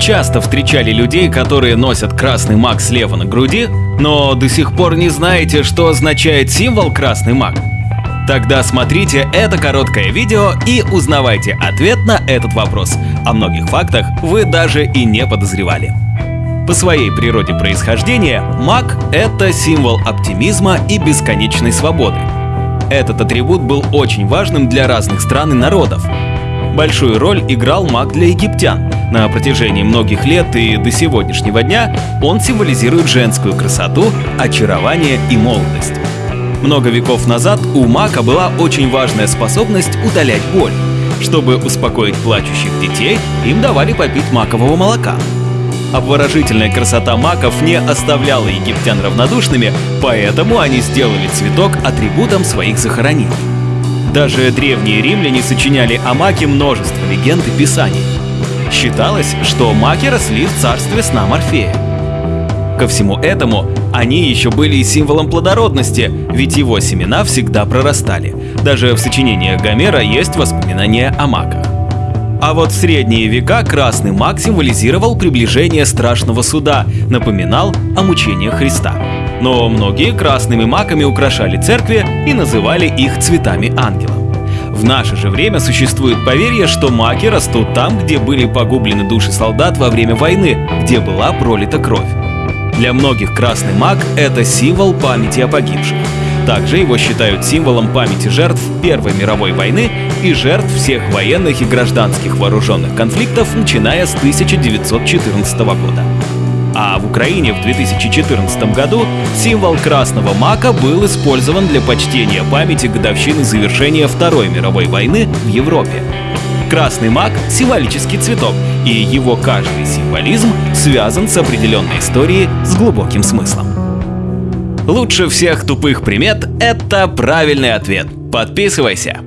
часто встречали людей, которые носят красный маг слева на груди, но до сих пор не знаете, что означает символ красный маг? Тогда смотрите это короткое видео и узнавайте ответ на этот вопрос. О многих фактах вы даже и не подозревали. По своей природе происхождения, маг — это символ оптимизма и бесконечной свободы. Этот атрибут был очень важным для разных стран и народов. Большую роль играл маг для египтян. На протяжении многих лет и до сегодняшнего дня он символизирует женскую красоту, очарование и молодость. Много веков назад у мака была очень важная способность удалять боль. Чтобы успокоить плачущих детей, им давали попить макового молока. Обворожительная красота маков не оставляла египтян равнодушными, поэтому они сделали цветок атрибутом своих захоронений. Даже древние римляне сочиняли о маке множество легенд и писаний. Считалось, что маки росли в царстве сна Морфея. Ко всему этому они еще были и символом плодородности, ведь его семена всегда прорастали. Даже в сочинениях Гомера есть воспоминания о маках. А вот в средние века красный маг символизировал приближение страшного суда, напоминал о мучениях Христа. Но многие красными маками украшали церкви и называли их цветами ангела. В наше же время существует поверье, что маки растут там, где были погублены души солдат во время войны, где была пролита кровь. Для многих красный маг – это символ памяти о погибших. Также его считают символом памяти жертв Первой мировой войны и жертв всех военных и гражданских вооруженных конфликтов, начиная с 1914 года. А в Украине в 2014 году символ красного мака был использован для почтения памяти годовщины завершения Второй мировой войны в Европе. Красный мак — символический цветок, и его каждый символизм связан с определенной историей с глубоким смыслом. Лучше всех тупых примет — это правильный ответ. Подписывайся!